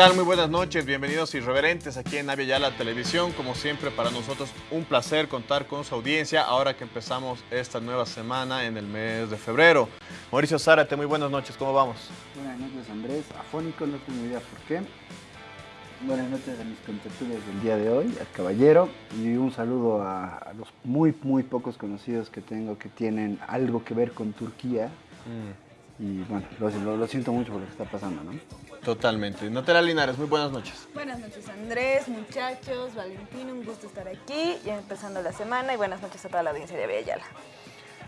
¿Qué tal? Muy buenas noches, bienvenidos irreverentes aquí en Avia Yala Televisión. Como siempre, para nosotros un placer contar con su audiencia ahora que empezamos esta nueva semana en el mes de febrero. Mauricio Zárate, muy buenas noches, ¿cómo vamos? Buenas noches, Andrés. Afónico, no tengo idea por qué. Buenas noches a mis contertulios del día de hoy, al caballero, y un saludo a, a los muy, muy pocos conocidos que tengo que tienen algo que ver con Turquía. Mm, Y bueno, lo- lo siento mucho por lo que está pasando, ¿no? Totalmente. Natalia Linares, muy buenas noches. Buenas noches Andrés, muchachos, Valentín, un gusto estar aquí, ya empezando la semana y buenas noches a toda la audiencia de Avellala.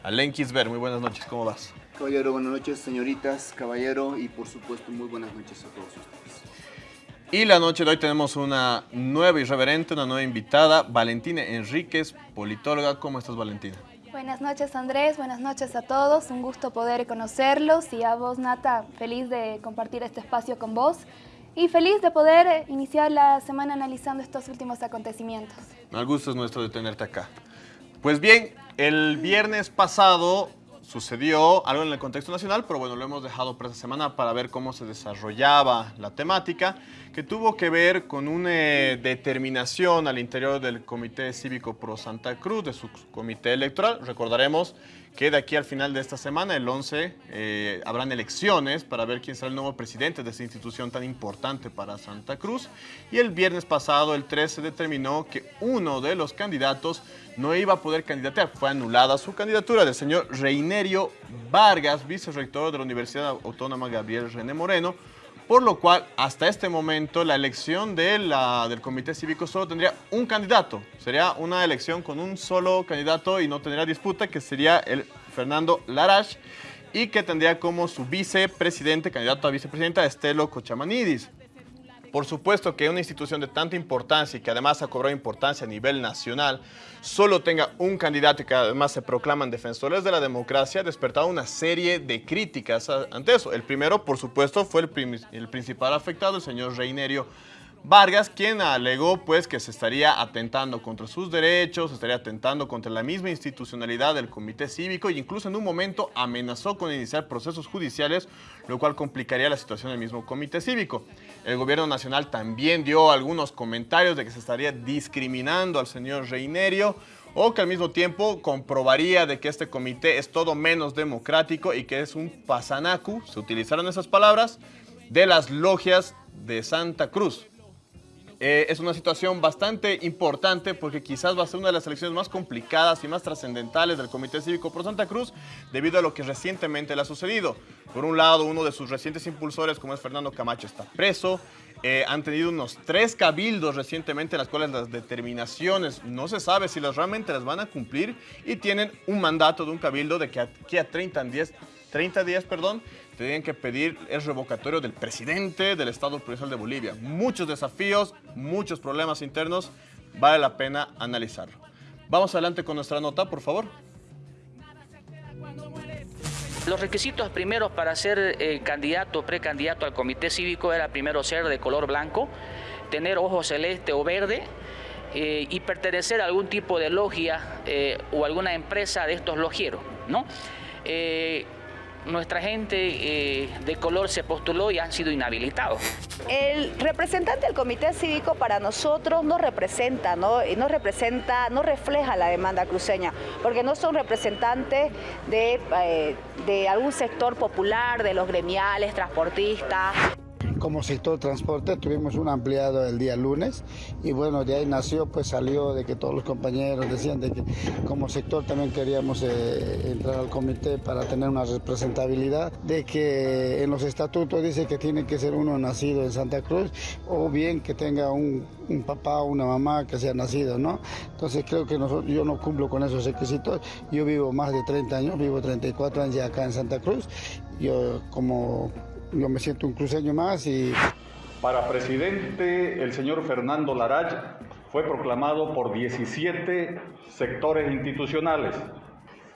Alen Kisber, muy buenas noches, ¿cómo vas? Caballero, buenas noches, señoritas, caballero, y por supuesto, muy buenas noches a todos ustedes. Y la noche de hoy tenemos una nueva irreverente, una nueva invitada, Valentina Enríquez, politóloga. ¿Cómo estás, Valentina? Buenas noches Andrés, buenas noches a todos, un gusto poder conocerlos y a vos Nata, feliz de compartir este espacio con vos y feliz de poder iniciar la semana analizando estos últimos acontecimientos. El gusto es nuestro de tenerte acá. Pues bien, el viernes pasado sucedió algo en el contexto nacional, pero bueno, lo hemos dejado para esta semana para ver cómo se desarrollaba la temática, que tuvo que ver con una eh, determinación al interior del Comité Cívico Pro Santa Cruz, de su comité electoral. Recordaremos que de aquí al final de esta semana, el 11, eh, habrán elecciones para ver quién será el nuevo presidente de esta institución tan importante para Santa Cruz. Y el viernes pasado, el 13, determinó que uno de los candidatos no iba a poder candidatear. Fue anulada su candidatura del señor Reinerio Vargas, vicerrector de la Universidad Autónoma Gabriel René Moreno, por lo cual hasta este momento la elección del Comité Cívico solo tendría un candidato. Sería una elección con un solo candidato y no tendría disputa, que sería el Fernando Larash, y que tendría como su vicepresidente, candidato a vicepresidenta, Estelo Cochamanidis. Por supuesto que una institución de tanta importancia y que además ha cobrado importancia a nivel nacional, solo tenga un candidato y que además se proclaman defensores de la democracia, ha despertado una serie de críticas ante eso. El primero, por supuesto, fue el, el principal afectado, el señor Reinerio Vargas, quien alegó pues que se estaría atentando contra sus derechos, se estaría atentando contra la misma institucionalidad del comité cívico e incluso en un momento amenazó con iniciar procesos judiciales, lo cual complicaría la situación del mismo comité cívico. El gobierno nacional también dio algunos comentarios de que se estaría discriminando al señor Reinerio o que al mismo tiempo comprobaría de que este comité es todo menos democrático y que es un pasanacu, se utilizaron esas palabras, de las logias de Santa Cruz. Eh, es una situación bastante importante porque quizás va a ser una de las elecciones más complicadas y más trascendentales del Comité Cívico Pro Santa Cruz debido a lo que recientemente le ha sucedido. Por un lado, uno de sus recientes impulsores, como es Fernando Camacho, está preso. Eh, han tenido unos tres cabildos recientemente en las cuales las determinaciones no se sabe si las realmente las van a cumplir y tienen un mandato de un cabildo de que aquí a 30 días, 30 días perdón, tenían que pedir el revocatorio del presidente del Estado Provincial de Bolivia. Muchos desafíos, muchos problemas internos, vale la pena analizarlo. Vamos adelante con nuestra nota, por favor. Los requisitos primeros para ser eh, candidato o precandidato al comité cívico era primero ser de color blanco, tener ojo celeste o verde eh, y pertenecer a algún tipo de logia eh, o alguna empresa de estos logieros, ¿no? Nuestra gente eh, de color se postuló y han sido inhabilitados. El representante del comité cívico para nosotros no representa, ¿no? Y representa, no refleja la demanda cruceña, porque no son representantes de, eh, de algún sector popular, de los gremiales, transportistas. Como sector transporte tuvimos un ampliado el día lunes y bueno, de ahí nació, pues salió de que todos los compañeros decían de que como sector también queríamos eh, entrar al comité para tener una representabilidad, de que en los estatutos dice que tiene que ser uno nacido en Santa Cruz o bien que tenga un, papá o una mamá que sea nacido, ¿no? Entonces creo que yo no cumplo con esos requisitos, yo vivo más de 30 años, vivo 34 años ya acá en Santa Cruz, yo como yo me siento un cruceño más y Para presidente, el señor Fernando Larach fue proclamado por 17 sectores institucionales.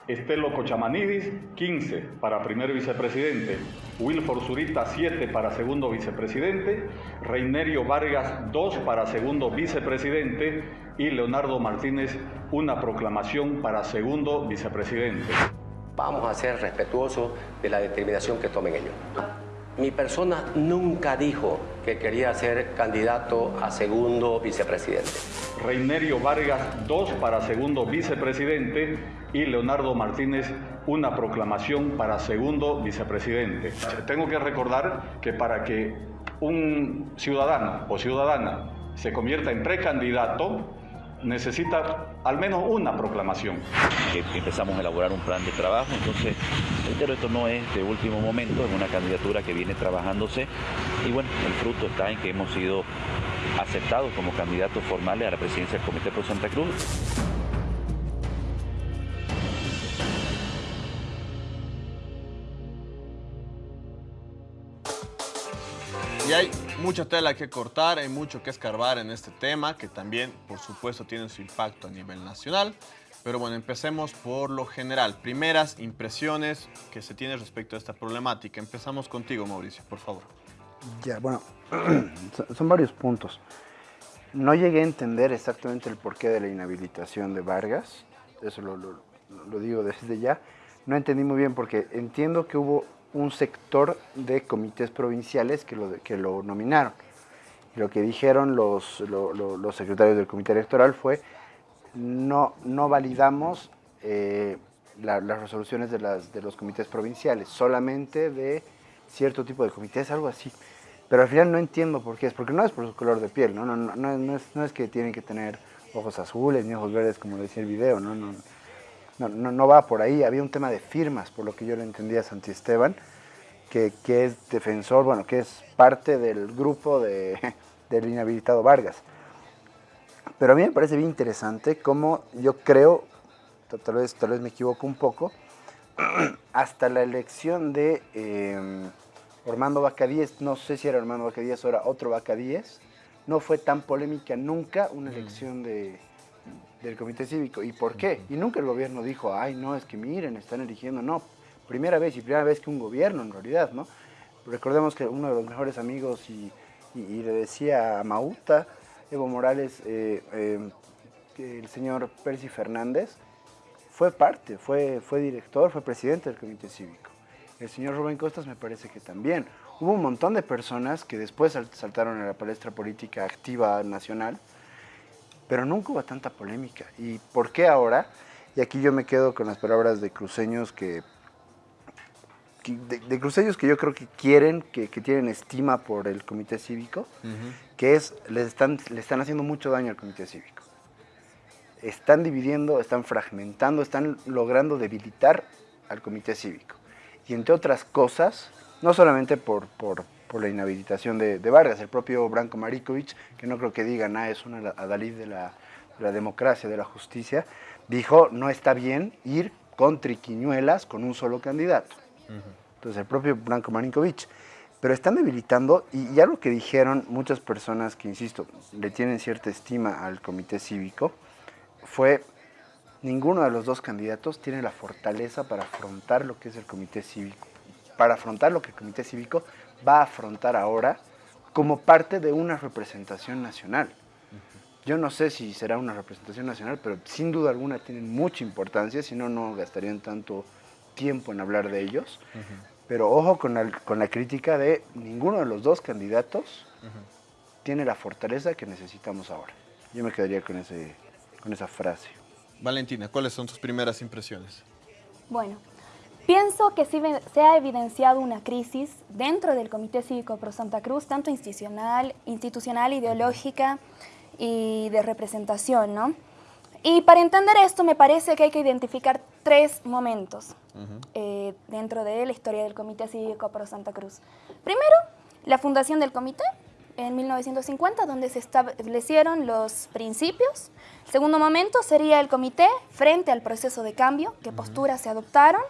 Estelo Cochamanidis, 15 para primer vicepresidente. Wilfor Zurita, 7 para segundo vicepresidente. Reinerio Vargas, 2 para segundo vicepresidente. Y Leonardo Martínez, una proclamación para segundo vicepresidente. Vamos a ser respetuosos de la determinación que tomen ellos. Mi persona nunca dijo que quería ser candidato a segundo vicepresidente. Reinerio Vargas, dos para segundo vicepresidente y Leonardo Martínez, una proclamación para segundo vicepresidente. Tengo que recordar que para que un ciudadano o ciudadana se convierta en precandidato, necesita al menos una proclamación. Que empezamos a elaborar un plan de trabajo, entonces, pero esto no es de último momento, es una candidatura que viene trabajándose y bueno, el fruto está en que hemos sido aceptados como candidatos formales a la presidencia del Comité Pro Santa Cruz. Y hay mucha tela que cortar, hay mucho que escarbar en este tema, que también, por supuesto, tiene su impacto a nivel nacional. Pero bueno, empecemos por lo general. Primeras impresiones que se tienen respecto a esta problemática. Empezamos contigo, Mauricio, por favor. Ya, bueno, son varios puntos. No llegué a entender exactamente el porqué de la inhabilitación de Vargas. Eso lo, lo, lo digo desde ya. No entendí muy bien porque entiendo que hubo un sector de comités provinciales que lo, que lo nominaron. Y lo que dijeron los, lo, lo, los secretarios del comité electoral fue no, no validamos eh, la, las resoluciones de, las, de los comités provinciales, solamente de cierto tipo de comités, algo así. Pero al final no entiendo por qué es, porque no es por su color de piel, no, no, no, no, no es, no es que tienen que tener ojos azules ni ojos verdes como decía el video, no, no, no, no va por ahí. Había un tema de firmas, por lo que yo lo entendía Santi Esteban, que, que es defensor, bueno, que es parte del grupo de, del inhabilitado Vargas. Pero a mí me parece bien interesante cómo yo creo, tal vez, tal vez me equivoco un poco, hasta la elección de eh, Ormando Bacadíez, no sé si era Ormando Bacadíez o era otro Bacadíez, no fue tan polémica nunca una elección de, del comité cívico. ¿Y por qué? Y nunca el gobierno dijo, ay, no, es que miren, están eligiendo. No, primera vez y primera vez que un gobierno en realidad, ¿no? Recordemos que uno de los mejores amigos y, y, y le decía a Mauta, Evo Morales, eh, eh, el señor Percy Fernández, fue parte, fue, fue director, fue presidente del comité cívico. El señor Rubén Costas me parece que también. Hubo un montón de personas que después saltaron a la palestra política activa nacional, pero nunca hubo tanta polémica. ¿Y por qué ahora? Y aquí yo me quedo con las palabras de cruceños que, de, de cruceños que yo creo que quieren, que, que, tienen estima por el comité cívico, uh -huh. que es, le están, le están haciendo mucho daño al comité cívico. Están dividiendo, están fragmentando, están logrando debilitar al comité cívico. Y entre otras cosas, no solamente por, por, por la inhabilitación de, de, Vargas, el propio Branko Marikovic, que no creo que diga nada, es una adalid de la, de la democracia, de la justicia, dijo no está bien ir con triquiñuelas con un solo candidato. Uh -huh. Entonces el propio Branko Marinkovic. Pero están debilitando, y ya lo que dijeron muchas personas que, insisto, le tienen cierta estima al comité cívico, fue ninguno de los dos candidatos tiene la fortaleza para afrontar lo que es el comité cívico, para afrontar lo que el comité cívico va a afrontar ahora como parte de una representación nacional. Yo no sé si será una representación nacional, pero sin duda alguna tienen mucha importancia, si no, no gastarían tanto tiempo en hablar de ellos. Uh -huh. Pero ojo con la, con la, crítica de ninguno de los dos candidatos uh -huh. tiene la fortaleza que necesitamos ahora. Yo me quedaría con, ese, con esa frase. Valentina, ¿cuáles son tus primeras impresiones? Bueno, pienso que sí se ha evidenciado una crisis dentro del Comité Cívico Pro Santa Cruz, tanto institucional, institucional ideológica y de representación, ¿no? Y para entender esto me parece que hay que identificar tres momentos uh -huh. eh, dentro de la historia del Comité Cívico Pro Santa Cruz. Primero, la fundación del comité en 1950, donde se establecieron los principios. Segundo momento sería el comité frente al proceso de cambio, qué uh -huh. posturas se adoptaron,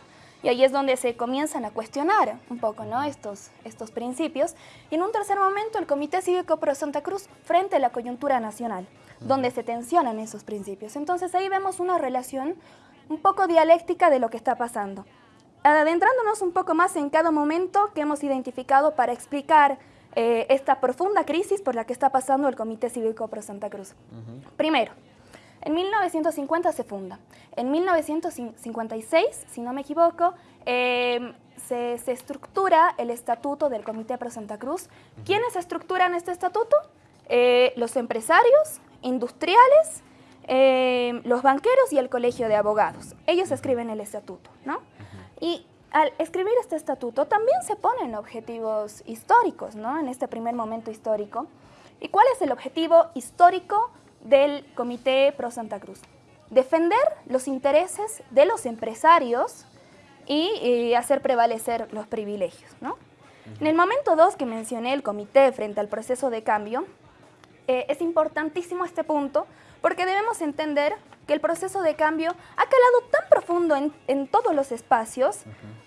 y ahí es donde se comienzan a cuestionar un poco ¿no? estos, estos principios. Y en un tercer momento, el Comité Cívico Pro Santa Cruz frente a la coyuntura nacional, donde se tensionan esos principios. Entonces ahí vemos una relación un poco dialéctica de lo que está pasando. Adentrándonos un poco más en cada momento que hemos identificado para explicar eh, esta profunda crisis por la que está pasando el Comité Cívico Pro Santa Cruz. Uh -huh. Primero, en 1950 se funda. En 1956, si no me equivoco, eh, se, estructura el estatuto del Comité Pro Santa Cruz. ¿Quiénes estructuran este estatuto? Eh, los empresarios, industriales, eh, los banqueros y el colegio de abogados. Ellos escriben el estatuto, ¿no? Y al escribir este estatuto también se ponen objetivos históricos, ¿no? En este primer momento histórico. ¿Y cuál es el objetivo histórico del Comité Pro Santa Cruz? Defender los intereses de los empresarios y, hacer prevalecer los privilegios, ¿no? En el momento 2 que mencioné el comité frente al proceso de cambio, eh, es importantísimo este punto porque debemos entender que el proceso de cambio ha calado tan profundo en, todos los espacios,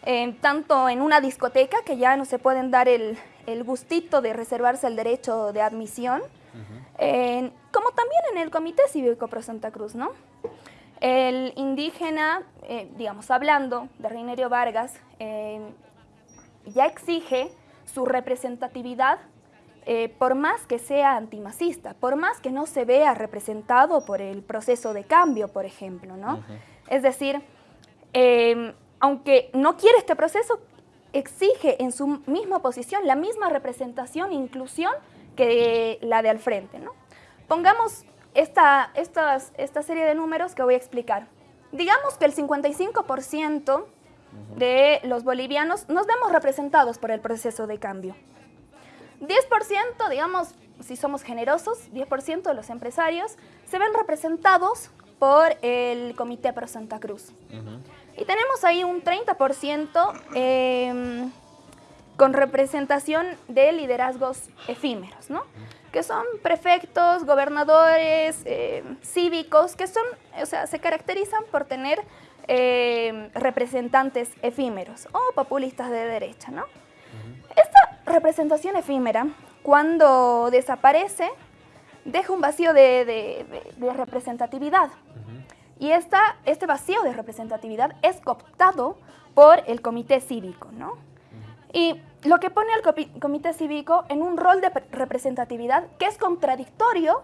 eh, tanto en una discoteca, que ya no se pueden dar el, gustito de reservarse el derecho de admisión, como también en el Comité Cívico Pro Santa Cruz, ¿no? El indígena, eh, digamos, hablando de Reinerio Vargas, ya exige su representatividad eh, por más que sea antimacista, por más que no se vea representado por el proceso de cambio, por ejemplo, ¿no? Es decir, em, aunque no quiere este proceso, exige en su misma posición la misma representación e inclusión que la de al frente, ¿no? Pongamos esta, esta serie de números que voy a explicar. Digamos que el 55% de los bolivianos nos vemos representados por el proceso de cambio. 10%, digamos, si somos generosos, 10% de los empresarios se ven representados por el Comité Pro Santa Cruz. Y tenemos ahí un 30% em, con representación de liderazgos efímeros, ¿no? Que son prefectos, gobernadores, em, cívicos, que son, o sea, se caracterizan por tener em, representantes efímeros o populistas de derecha, ¿no? Esta representación efímera, cuando desaparece, deja un vacío de, representatividad. Y esta, este vacío de representatividad es cooptado por el comité cívico, ¿no? Y lo que pone al comité cívico en un rol de representatividad que es contradictorio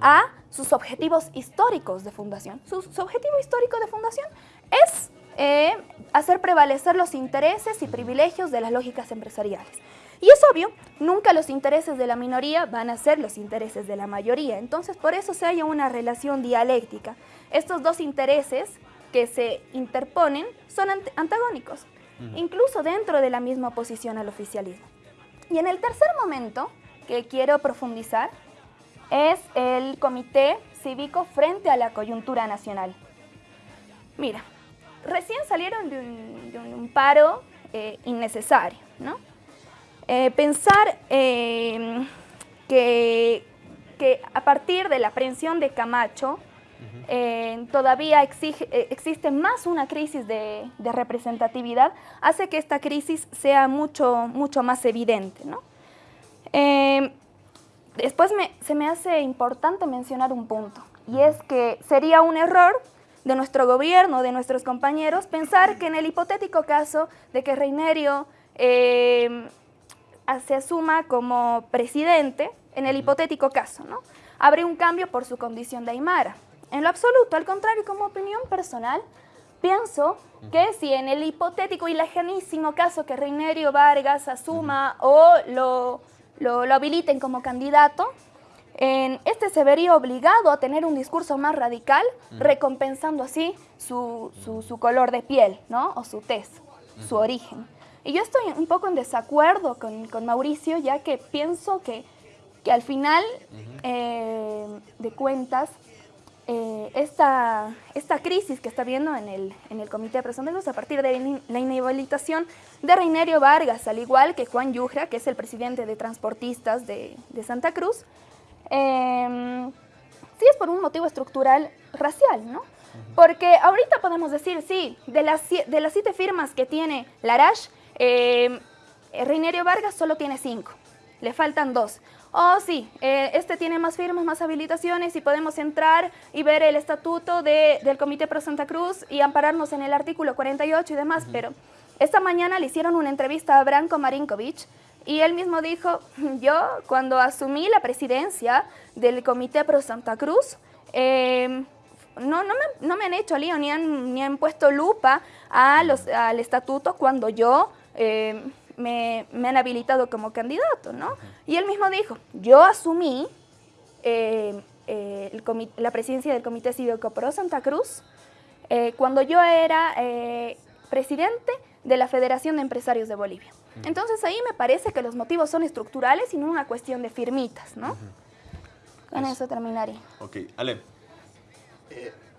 a sus objetivos históricos de fundación. Su, objetivo histórico de fundación es eh, hacer prevalecer los intereses y privilegios de las lógicas empresariales. Y es obvio, nunca los intereses de la minoría van a ser los intereses de la mayoría. Entonces, por eso se halla una relación dialéctica. Estos dos intereses que se interponen son antagónicos, incluso dentro de la misma oposición al oficialismo. Y en el tercer momento que quiero profundizar es el Comité Cívico frente a la coyuntura nacional. Mira, recién salieron de un, paro eh, innecesario, ¿no? Eh, pensar em, que, a partir de la aprehensión de Camacho eh, todavía eh, existe más una crisis de, representatividad, hace que esta crisis sea mucho, mucho más evidente. Em, después se me hace importante mencionar un punto, y es que sería un error de nuestro gobierno, de nuestros compañeros, pensar que en el hipotético caso de que Reinerio em, se asuma como presidente, en el hipotético caso, ¿no? Habría un cambio por su condición de Aymara. En lo absoluto, al contrario, como opinión personal, pienso que si en el hipotético y lejanísimo caso que Reinerio Vargas asuma o lo, lo, habiliten como candidato, en este se vería obligado a tener un discurso más radical, recompensando así su, su, color de piel, ¿no? O su tez, su origen. Y yo estoy un poco en desacuerdo con, con Mauricio, ya que pienso que, que al final eh, de cuentas, eh, esta, esta crisis que está viendo en el, en el Comité de Presuntos a partir de la inhabilitación de Reinerio Vargas, al igual que Juan Yujra, que es el presidente de transportistas de, de Santa Cruz, eh, sí es por un motivo estructural racial, ¿no? Porque ahorita podemos decir, sí, de las, de las siete firmas que tiene Larash, eh, Reinerio Vargas solo tiene cinco, le faltan dos. Oh, sí, eh, este tiene más firmas, más habilitaciones y podemos entrar y ver el estatuto del Comité Pro Santa Cruz y ampararnos en el artículo 48 y demás, pero esta mañana le hicieron una entrevista a Branko Marinkovic y él mismo dijo, yo cuando asumí la presidencia del Comité Pro Santa Cruz, eh, no, no, me, no, me, han hecho lío ni han, ni han puesto lupa a los, al estatuto cuando yo eh, me, han habilitado como candidato, ¿no? Y él mismo dijo, yo asumí eh, eh, la presidencia del Comité Cívico Pro Santa Cruz cuando yo era presidente de la Federación de Empresarios de Bolivia. Entonces ahí me parece que los motivos son estructurales y no una cuestión de firmitas, ¿no? Con eso terminaría. Ok, Ale.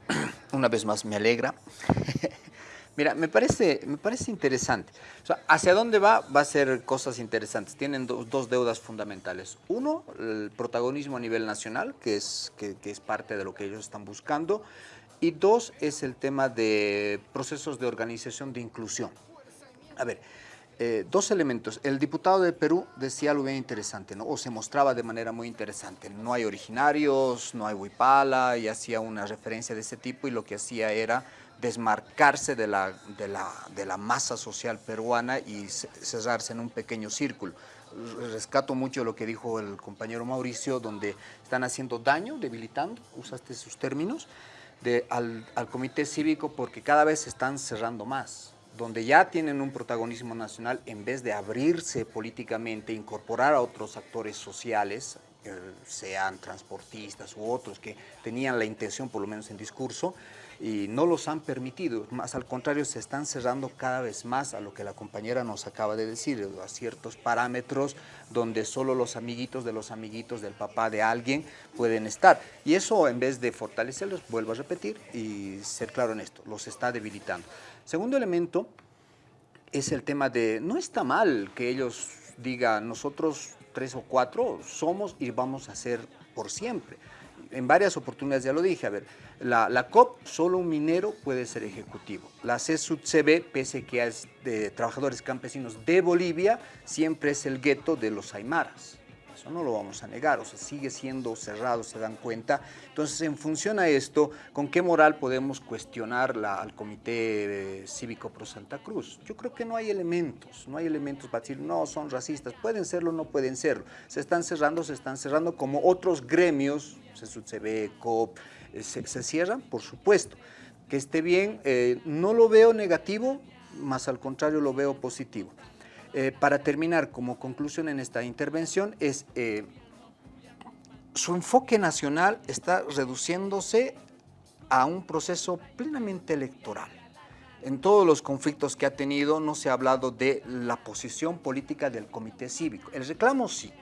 una vez más me alegra Mira, me parece, me parece interesante. O sea, ¿hacia dónde va? Va a ser cosas interesantes. Tienen dos deudas fundamentales. Uno, el protagonismo a nivel nacional, que es, que, es parte de lo que ellos están buscando. Y dos, es el tema de procesos de organización de inclusión. A ver, eh, dos elementos. El diputado de Perú decía algo bien interesante, ¿no? o se mostraba de manera muy interesante. No hay originarios, no hay huipala, y hacía una referencia de ese tipo, y lo que hacía era desmarcarse de la, de la, de la masa social peruana y cerrarse en un pequeño círculo. Rescato mucho lo que dijo el compañero Mauricio, donde están haciendo daño, debilitando, usaste sus términos, de, al, al comité cívico porque cada vez se están cerrando más donde ya tienen un protagonismo nacional, en vez de abrirse políticamente, incorporar a otros actores sociales, eh, sean transportistas u otros que tenían la intención, por lo menos en discurso, y no los han permitido, más al contrario se están cerrando cada vez más a lo que la compañera nos acaba de decir, a ciertos parámetros donde solo los amiguitos de los amiguitos del papá de alguien pueden estar. Y eso en vez de fortalecerlos, vuelvo a repetir y ser claro en esto, los está debilitando. Segundo elemento es el tema de, no está mal que ellos digan, nosotros tres o cuatro somos y vamos a ser por siempre en varias oportunidades ya lo dije, a ver, la, COP, solo un minero puede ser ejecutivo. La CSUTCB, pese que es de trabajadores campesinos de Bolivia, siempre es el gueto de los aymaras. Eso no lo vamos a negar, o sea, sigue siendo cerrado, se dan cuenta. Entonces, en función a esto, ¿con qué moral podemos cuestionar al Comité Cívico Pro Santa Cruz? Yo creo que no hay elementos, no hay elementos para decir, no, son racistas, pueden serlo, no pueden serlo. Se están cerrando, se están cerrando como otros gremios se ve COP, eh, se, cierran, por supuesto. Que esté bien, eh, no lo veo negativo, más al contrario lo veo positivo. Eh, para terminar, como conclusión en esta intervención, es su enfoque nacional está reduciéndose a un proceso plenamente electoral. En todos los conflictos que ha tenido no se ha hablado de la posición política del comité cívico. El reclamo sí,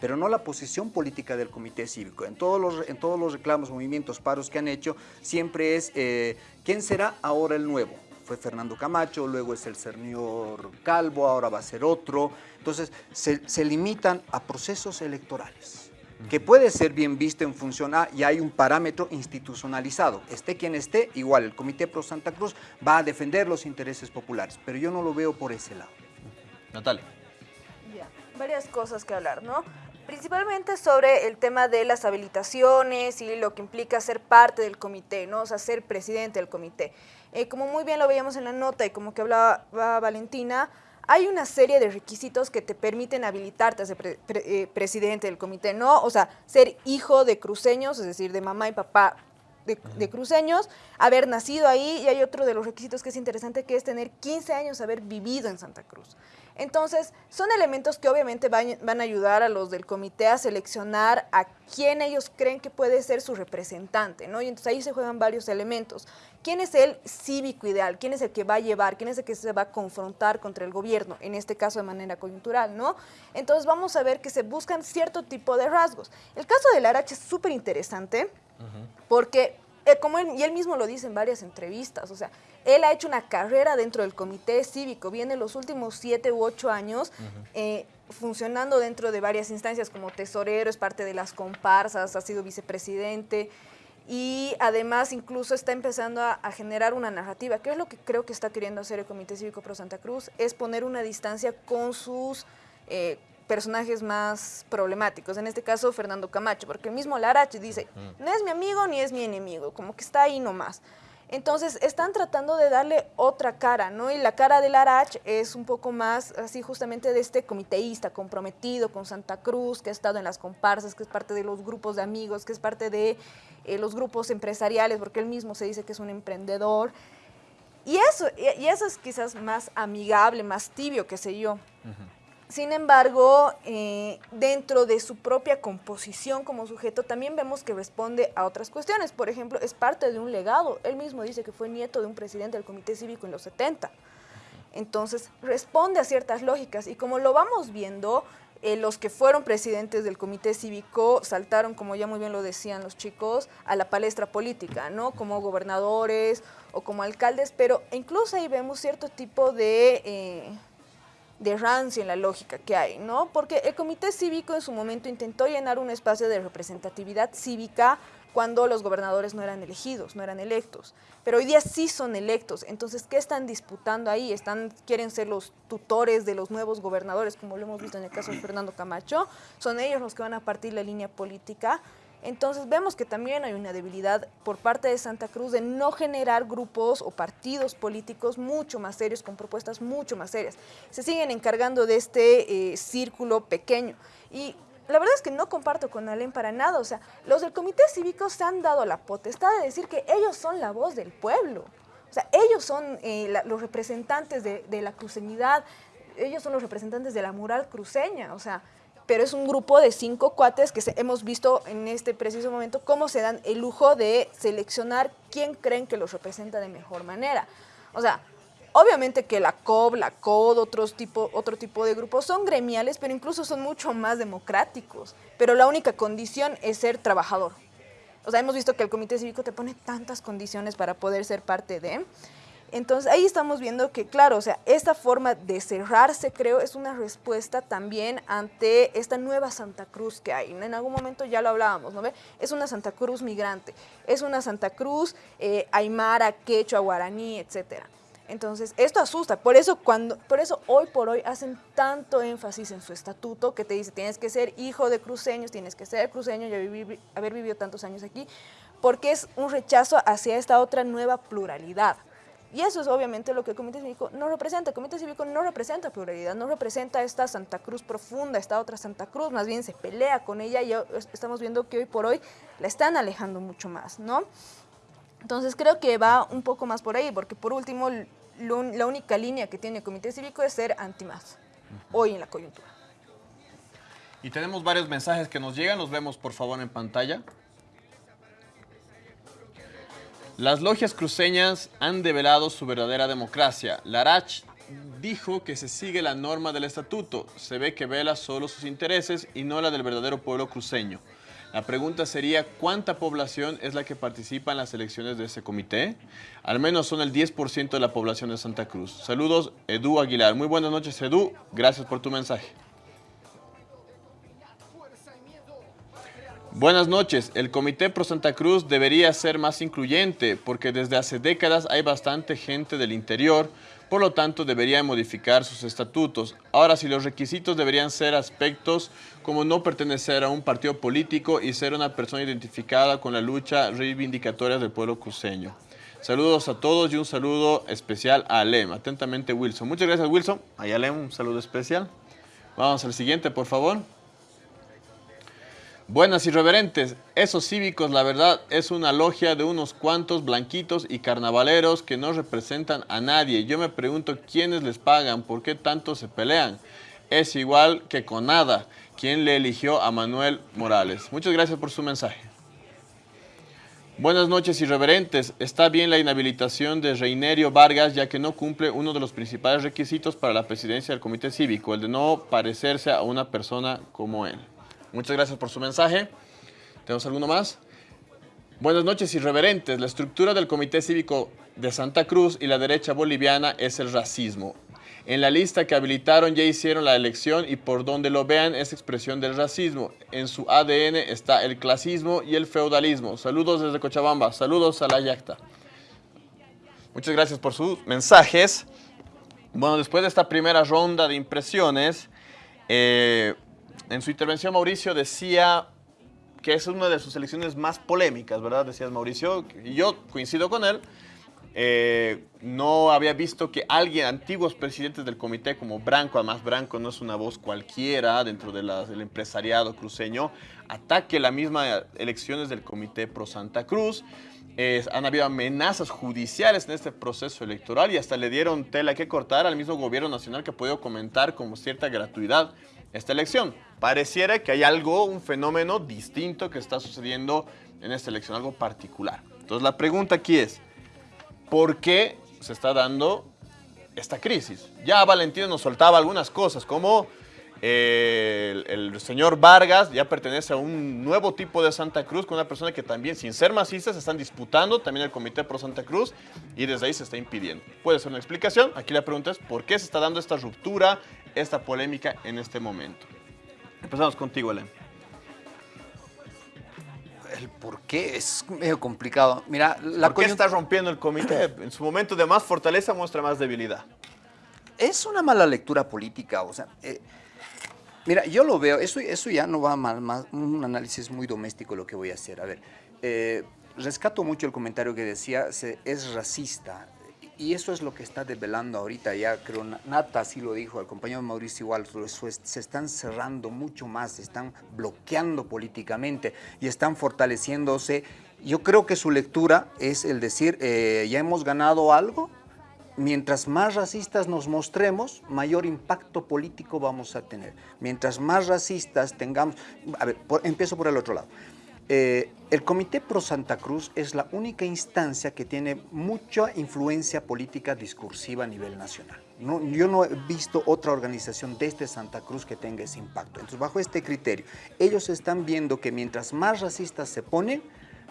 pero no la posición política del comité cívico. En todos los, en todos los reclamos, movimientos, paros que han hecho, siempre es eh, ¿quién será ahora el nuevo? Fue Fernando Camacho, luego es el señor Calvo, ahora va a ser otro. Entonces, se, limitan a procesos electorales que puede ser bien visto en función a, y hay un parámetro institucionalizado. Esté quien esté, igual, el Comité Pro Santa Cruz va a defender los intereses populares, pero yo no lo veo por ese lado. Natalia. Ya, varias cosas que hablar, ¿no? Principalmente sobre el tema de las habilitaciones y lo que implica ser parte del comité, ¿no? O sea, ser presidente del comité. Eh, como muy bien lo veíamos en la nota y como que hablaba Valentina, hay una serie de requisitos que te permiten habilitarte a ser eh, presidente del comité, ¿no? O sea, ser hijo de cruceños, es decir, de mamá y papá de, de, cruceños, haber nacido ahí y hay otro de los requisitos que es interesante que es tener 15 años haber vivido en Santa Cruz. Entonces, son elementos que obviamente van, a ayudar a los del comité a seleccionar a quién ellos creen que puede ser su representante, ¿no? Y entonces ahí se juegan varios elementos. ¿Quién es el cívico ideal? ¿Quién es el que va a llevar? ¿Quién es el que se va a confrontar contra el gobierno? En este caso de manera coyuntural, ¿no? Entonces vamos a ver que se buscan cierto tipo de rasgos. El caso del Arache es súper interesante porque eh, como él, y él mismo lo dice en varias entrevistas, o sea, él ha hecho una carrera dentro del comité cívico, viene los últimos siete u ocho años eh, funcionando dentro de varias instancias como tesorero, es parte de las comparsas, ha sido vicepresidente y además incluso está empezando a, generar una narrativa, que es lo que creo que está queriendo hacer el Comité Cívico Pro Santa Cruz, es poner una distancia con sus... Eh, personajes más problemáticos, en este caso Fernando Camacho, porque el mismo Larache dice, no es mi amigo ni es mi enemigo, como que está ahí nomás. Entonces están tratando de darle otra cara, ¿no? Y la cara de Larach es un poco más así justamente de este comiteísta comprometido con Santa Cruz, que ha estado en las comparsas, que es parte de los grupos de amigos, que es parte de eh, los grupos empresariales, porque él mismo se dice que es un emprendedor. Y eso, y eso es quizás más amigable, más tibio, qué sé yo. Sin embargo, eh, dentro de su propia composición como sujeto, también vemos que responde a otras cuestiones. Por ejemplo, es parte de un legado. Él mismo dice que fue nieto de un presidente del Comité Cívico en los 70. Entonces, responde a ciertas lógicas. Y como lo vamos viendo, eh, los que fueron presidentes del Comité Cívico saltaron, como ya muy bien lo decían los chicos, a la palestra política, ¿no? Como gobernadores o como alcaldes, pero incluso ahí vemos cierto tipo de... Eh, de rancio en la lógica que hay, ¿no? Porque el comité cívico en su momento intentó llenar un espacio de representatividad cívica cuando los gobernadores no eran elegidos, no eran electos. Pero hoy día sí son electos. Entonces, ¿qué están disputando ahí? Están, quieren ser los tutores de los nuevos gobernadores, como lo hemos visto en el caso de Fernando Camacho. Son ellos los que van a partir la línea política. Entonces vemos que también hay una debilidad por parte de Santa Cruz de no generar grupos o partidos políticos mucho más serios, con propuestas mucho más serias. Se siguen encargando de este eh, círculo pequeño. Y la verdad es que no comparto con Alén para nada. O sea, los del Comité Cívico se han dado la potestad de decir que ellos son la voz del pueblo. O sea, ellos son eh, los representantes de, la cruceñidad, ellos son los representantes de la mural cruceña. O sea, pero es un grupo de cinco cuates que hemos visto en este preciso momento cómo se dan el lujo de seleccionar quién creen que los representa de mejor manera. O sea, obviamente que la COB, la COD, otros tipo, otro tipo de grupos son gremiales, pero incluso son mucho más democráticos. Pero la única condición es ser trabajador. O sea, hemos visto que el comité cívico te pone tantas condiciones para poder ser parte de... Entonces ahí estamos viendo que, claro, o sea, esta forma de cerrarse, creo, es una respuesta también ante esta nueva Santa Cruz que hay. En algún momento ya lo hablábamos, ¿no ve? Es una Santa Cruz migrante, es una Santa Cruz eh, aymara, quechua, guaraní, etcétera. Entonces, esto asusta. Por eso, cuando, por eso hoy por hoy hacen tanto énfasis en su estatuto que te dice, tienes que ser hijo de cruceños, tienes que ser cruceño y haber vivido tantos años aquí, porque es un rechazo hacia esta otra nueva pluralidad. Y eso es obviamente lo que el Comité Cívico no representa. El Comité Cívico no representa pluralidad, no representa esta Santa Cruz profunda, esta otra Santa Cruz, más bien se pelea con ella y estamos viendo que hoy por hoy la están alejando mucho más, ¿no? Entonces creo que va un poco más por ahí, porque por último, la única línea que tiene el Comité Cívico es ser anti-más, hoy en la coyuntura. Y tenemos varios mensajes que nos llegan, los vemos por favor en pantalla. Las logias cruceñas han develado su verdadera democracia. Larach dijo que se sigue la norma del estatuto. Se ve que vela solo sus intereses y no la del verdadero pueblo cruceño. La pregunta sería, ¿cuánta población es la que participa en las elecciones de ese comité? Al menos son el 10% de la población de Santa Cruz. Saludos, Edu Aguilar. Muy buenas noches, Edu. Gracias por tu mensaje. Buenas noches. El Comité Pro Santa Cruz debería ser más incluyente porque desde hace décadas hay bastante gente del interior, por lo tanto debería modificar sus estatutos. Ahora, si los requisitos deberían ser aspectos como no pertenecer a un partido político y ser una persona identificada con la lucha reivindicatoria del pueblo cruceño. Saludos a todos y un saludo especial a Alem. Atentamente, Wilson. Muchas gracias, Wilson. A Alem, un saludo especial. Vamos al siguiente, por favor. Buenas y reverentes, esos cívicos la verdad es una logia de unos cuantos blanquitos y carnavaleros que no representan a nadie. Yo me pregunto quiénes les pagan, por qué tanto se pelean. Es igual que con nada, quien le eligió a Manuel Morales. Muchas gracias por su mensaje. Buenas noches irreverentes. Está bien la inhabilitación de Reinerio Vargas ya que no cumple uno de los principales requisitos para la presidencia del comité cívico, el de no parecerse a una persona como él. Muchas gracias por su mensaje. ¿Tenemos alguno más? Buenas noches, irreverentes. La estructura del Comité Cívico de Santa Cruz y la derecha boliviana es el racismo. En la lista que habilitaron ya hicieron la elección y por donde lo vean es expresión del racismo. En su ADN está el clasismo y el feudalismo. Saludos desde Cochabamba. Saludos a la Yacta. Muchas gracias por sus mensajes. Bueno, después de esta primera ronda de impresiones, eh, en su intervención Mauricio decía que es una de sus elecciones más polémicas, ¿verdad? Decías Mauricio, y yo coincido con él. Eh, no había visto que alguien, antiguos presidentes del comité como Branco, además Branco no es una voz cualquiera dentro del empresariado cruceño, ataque las mismas elecciones del comité pro Santa Cruz. han habido amenazas judiciales en este proceso electoral y hasta le dieron tela que cortar al mismo gobierno nacional que ha podido comentar con cierta gratuidad esta elección. Pareciera que hay algo, un fenómeno distinto que está sucediendo en esta elección, algo particular. Entonces la pregunta aquí es, ¿por qué se está dando esta crisis? Ya Valentino nos soltaba algunas cosas, como eh, el, el, señor Vargas ya pertenece a un nuevo tipo de Santa Cruz, con una persona que también, sin ser masistas, están disputando también el Comité Pro Santa Cruz y desde ahí se está impidiendo. Puede ser una explicación. Aquí la pregunta es, ¿por qué se está dando esta ruptura, esta polémica en este momento? Empezamos contigo, Elen. El por qué es medio complicado. Mira, la ¿Por qué está rompiendo el comité? En su momento de más fortaleza muestra más debilidad. Es una mala lectura política, o sea... Eh, Mira, yo lo veo, eso, eso ya no va mal, más un análisis muy doméstico lo que voy a hacer. A ver, eh, rescato mucho el comentario que decía, se, es racista. Y eso es lo que está desvelando ahorita, ya creo, Nata sí lo dijo, el compañero Mauricio igual, se están cerrando mucho más, se están bloqueando políticamente y están fortaleciéndose. Yo creo que su lectura es el decir, eh, ya hemos ganado algo, mientras más racistas nos mostremos, mayor impacto político vamos a tener. Mientras más racistas tengamos... A ver, empiezo por el otro lado. Eh, el Comité Pro Santa Cruz es la única instancia que tiene mucha influencia política discursiva a nivel nacional. Yo no he visto otra organización desde Santa Cruz que tenga ese impacto. Entonces, bajo este criterio, ellos están viendo que mientras más racistas se ponen,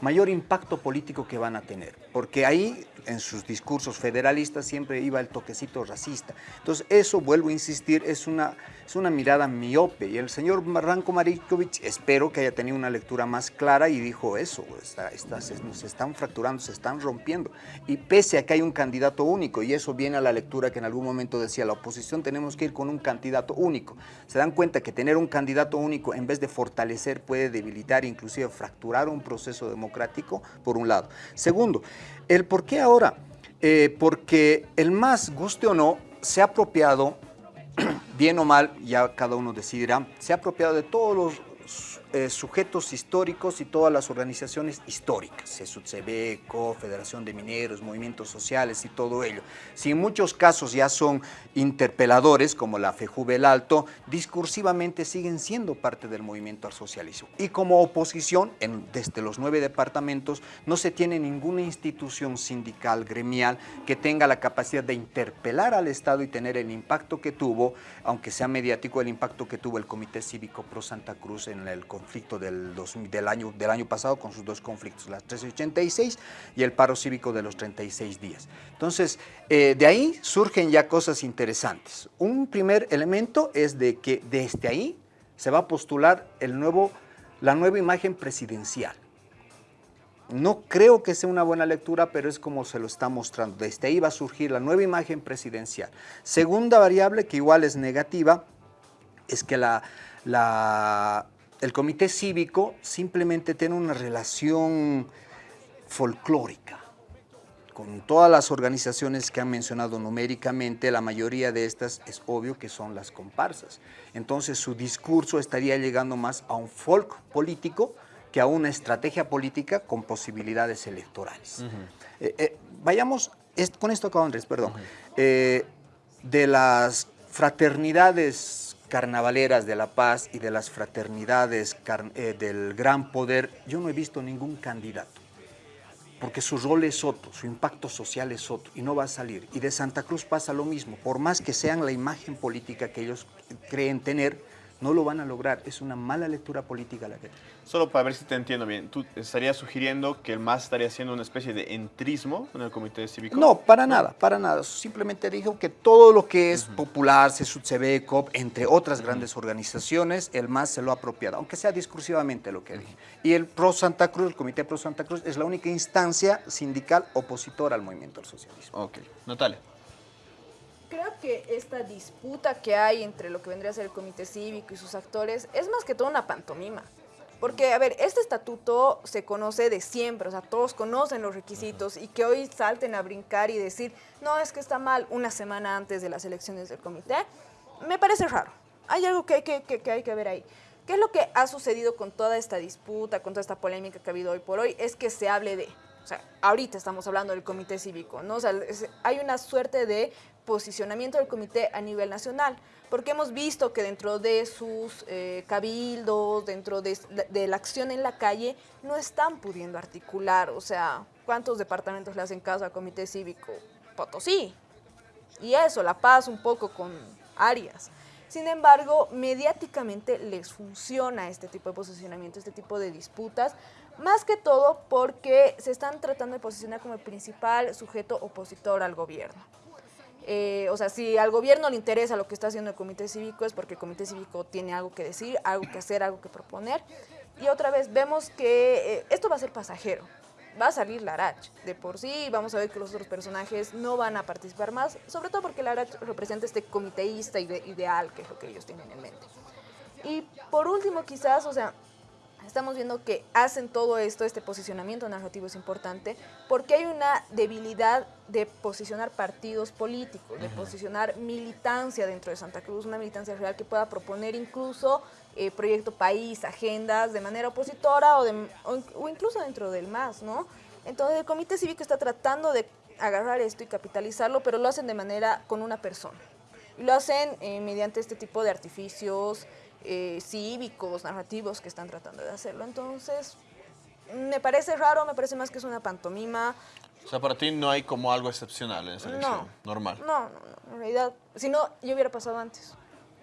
mayor impacto político que van a tener, porque ahí en sus discursos federalistas siempre iba el toquecito racista. Entonces eso, vuelvo a insistir, es una, es una mirada miope y el señor Marranco Marikovic espero que haya tenido una lectura más clara y dijo eso, está, está, se, están fracturando, se están rompiendo y pese a que hay un candidato único y eso viene a la lectura que en algún momento decía la oposición tenemos que ir con un candidato único. Se dan cuenta que tener un candidato único en vez de fortalecer puede debilitar, inclusive fracturar un proceso democrático democrático, por un lado. Segundo, el por qué ahora. Eh, porque el más, guste o no, se ha apropiado, bien o mal, ya cada uno decidirá, se ha apropiado de todos los eh, sujetos históricos y todas las organizaciones históricas, SUTCB, Federación de Mineros, movimientos sociales y todo ello. Si en muchos casos ya son interpeladores, como la FEJUVEL Alto, discursivamente siguen siendo parte del movimiento al socialismo. Y como oposición, en, desde los nueve departamentos, no se tiene ninguna institución sindical, gremial, que tenga la capacidad de interpelar al Estado y tener el impacto que tuvo, aunque sea mediático, el impacto que tuvo el Comité Cívico Pro Santa Cruz en el conflicto del, del, año, del año pasado con sus dos conflictos, las 1386 y el paro cívico de los 36 días. Entonces, eh, de ahí surgen ya cosas interesantes. Un primer elemento es de que desde ahí se va a postular el nuevo, la nueva imagen presidencial. No creo que sea una buena lectura, pero es como se lo está mostrando. Desde ahí va a surgir la nueva imagen presidencial. Segunda variable, que igual es negativa, es que la, la el comité cívico simplemente tiene una relación folclórica con todas las organizaciones que han mencionado numéricamente, la mayoría de estas es obvio que son las comparsas. Entonces su discurso estaría llegando más a un folk político que a una estrategia política con posibilidades electorales. Uh -huh. eh, eh, vayamos, con esto acabo Andrés, perdón, uh -huh. eh, de las fraternidades carnavaleras de la paz y de las fraternidades eh, del gran poder, yo no he visto ningún candidato, porque su rol es otro, su impacto social es otro, y no va a salir. Y de Santa Cruz pasa lo mismo, por más que sean la imagen política que ellos creen tener, no lo van a lograr, es una mala lectura política la que... Solo para ver si te entiendo bien, ¿tú estarías sugiriendo que el MAS estaría haciendo una especie de entrismo en el Comité Cívico? No, para ¿No? nada, para nada. Simplemente dijo que todo lo que es uh -huh. popular, CSUCB, COP, entre otras uh -huh. grandes organizaciones, el MAS se lo ha apropiado, aunque sea discursivamente lo que dije. Y el Pro Santa Cruz, el Comité Pro Santa Cruz, es la única instancia sindical opositora al movimiento al socialismo. Ok. Natalia creo que esta disputa que hay entre lo que vendría a ser el comité cívico y sus actores es más que todo una pantomima. Porque, a ver, este estatuto se conoce de siempre, o sea, todos conocen los requisitos y que hoy salten a brincar y decir, no, es que está mal una semana antes de las elecciones del comité, me parece raro. Hay algo que hay que, que, que hay que ver ahí. ¿Qué es lo que ha sucedido con toda esta disputa, con toda esta polémica que ha habido hoy por hoy? Es que se hable de O sea, ahorita estamos hablando del comité cívico, ¿no? O sea, hay una suerte de posicionamiento del comité a nivel nacional, porque hemos visto que dentro de sus eh, cabildos, dentro de, de, la acción en la calle, no están pudiendo articular, o sea, ¿cuántos departamentos le hacen caso al comité cívico? Potosí. Y eso, La Paz un poco con Arias. Sin embargo, mediáticamente les funciona este tipo de posicionamiento, este tipo de disputas, más que todo porque se están tratando de posicionar como el principal sujeto opositor al gobierno. Eh, o sea, si al gobierno le interesa lo que está haciendo el comité cívico es porque el comité cívico tiene algo que decir, algo que hacer, algo que proponer. Y otra vez vemos que eh, esto va a ser pasajero va a salir Larach. De por sí vamos a ver que los otros personajes no van a participar más, sobre todo porque Larach representa este comiteísta ideal, que es lo que ellos tienen en mente. Y por último, quizás, o sea, estamos viendo que hacen todo esto, este posicionamiento narrativo es importante, porque hay una debilidad de posicionar partidos políticos, de posicionar militancia dentro de Santa Cruz, una militancia real que pueda proponer incluso eh, proyecto país, agendas de manera opositora o, o, incluso dentro del MAS, ¿no? Entonces el Comité Cívico está tratando de agarrar esto y capitalizarlo, pero lo hacen de manera con una persona. Y lo hacen eh, mediante este tipo de artificios eh, cívicos, narrativos que están tratando de hacerlo. Entonces, me parece raro, me parece más que es una pantomima. O sea, para ti no hay como algo excepcional en esa elección, normal. No, no, no, en realidad, si no, yo hubiera pasado antes.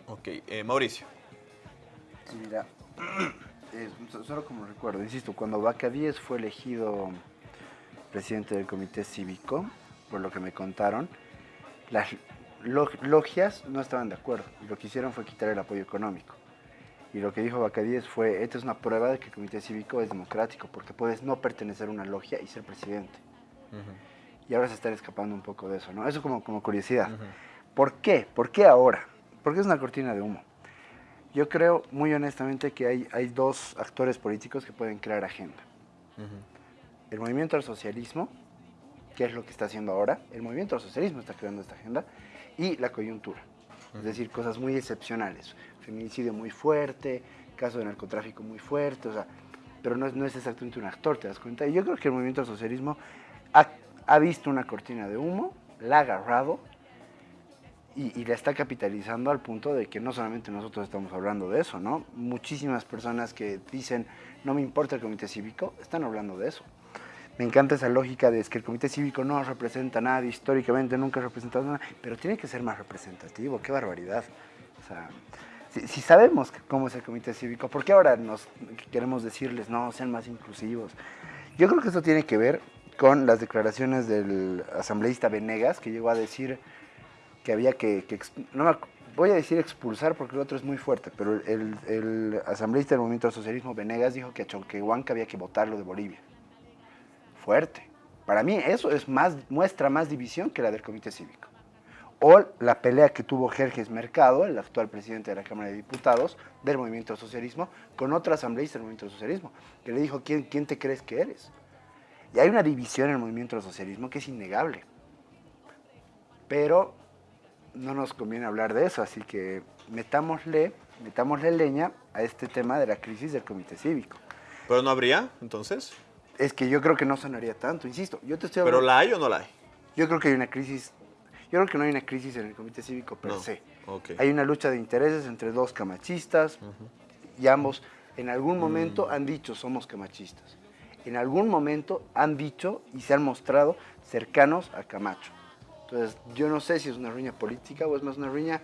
Ok, Mauricio. Sí, mira, eh, solo como recuerdo, insisto, cuando Vaca fue elegido presidente del comité cívico, por lo que me contaron, las logias no estaban de acuerdo y lo que hicieron fue quitar el apoyo económico. Y lo que dijo Bacadíes fue, esta es una prueba de que el comité cívico es democrático, porque puedes no pertenecer a una logia y ser presidente. Y ahora se están escapando un poco de eso, ¿no? Eso como, como curiosidad. ¿Por qué? ¿Por qué ahora? Porque es una cortina de humo. Yo creo, muy honestamente, que hay, hay dos actores políticos que pueden crear agenda. El movimiento al socialismo, que es lo que está haciendo ahora, el movimiento al socialismo está creando esta agenda, y la coyuntura. Es decir, cosas muy excepcionales. Feminicidio muy fuerte, caso de narcotráfico muy fuerte, o sea, pero no es, no es exactamente un actor, ¿te das cuenta? Y yo creo que el movimiento al socialismo ha, ha visto una cortina de humo, la ha agarrado y, la está capitalizando al punto de que no solamente nosotros estamos hablando de eso, ¿no? Muchísimas personas que dicen, no me importa el comité cívico, están hablando de eso. Me encanta esa lógica de que el comité cívico no representa nada, históricamente nunca ha representado nada, pero tiene que ser más representativo, qué barbaridad. O sea, si, sabemos cómo es el comité cívico, ¿por qué ahora nos queremos decirles, no, sean más inclusivos? Yo creo que esto tiene que ver con las declaraciones del asambleísta Venegas, que llegó a decir que había que, no voy a decir expulsar porque el otro es muy fuerte, pero el, asambleísta del movimiento socialismo Venegas dijo que a Chonquehuanca había que votarlo de Bolivia. Fuerte. Para mí eso es más, muestra más división que la del comité cívico. O la pelea que tuvo Jerjes Mercado, el actual presidente de la Cámara de Diputados del movimiento socialismo, con otro asambleísta del movimiento socialismo, que le dijo, ¿quién, quién te crees que eres? Y hay una división en el movimiento socialismo que es innegable. Pero no nos conviene hablar de eso, así que metámosle, metámosle leña a este tema de la crisis del comité cívico. ¿Pero no habría, entonces? Es que yo creo que no sonaría tanto, insisto. Yo te estoy ¿Pero la hay o no la hay? Yo creo que hay una crisis, yo creo que no hay una crisis en el comité cívico per se. Hay una lucha de intereses entre dos camachistas y ambos en algún momento mm. han dicho somos camachistas. En algún momento han dicho y se han mostrado cercanos a Camacho. Entonces, yo no sé si es una riña política o es más una riña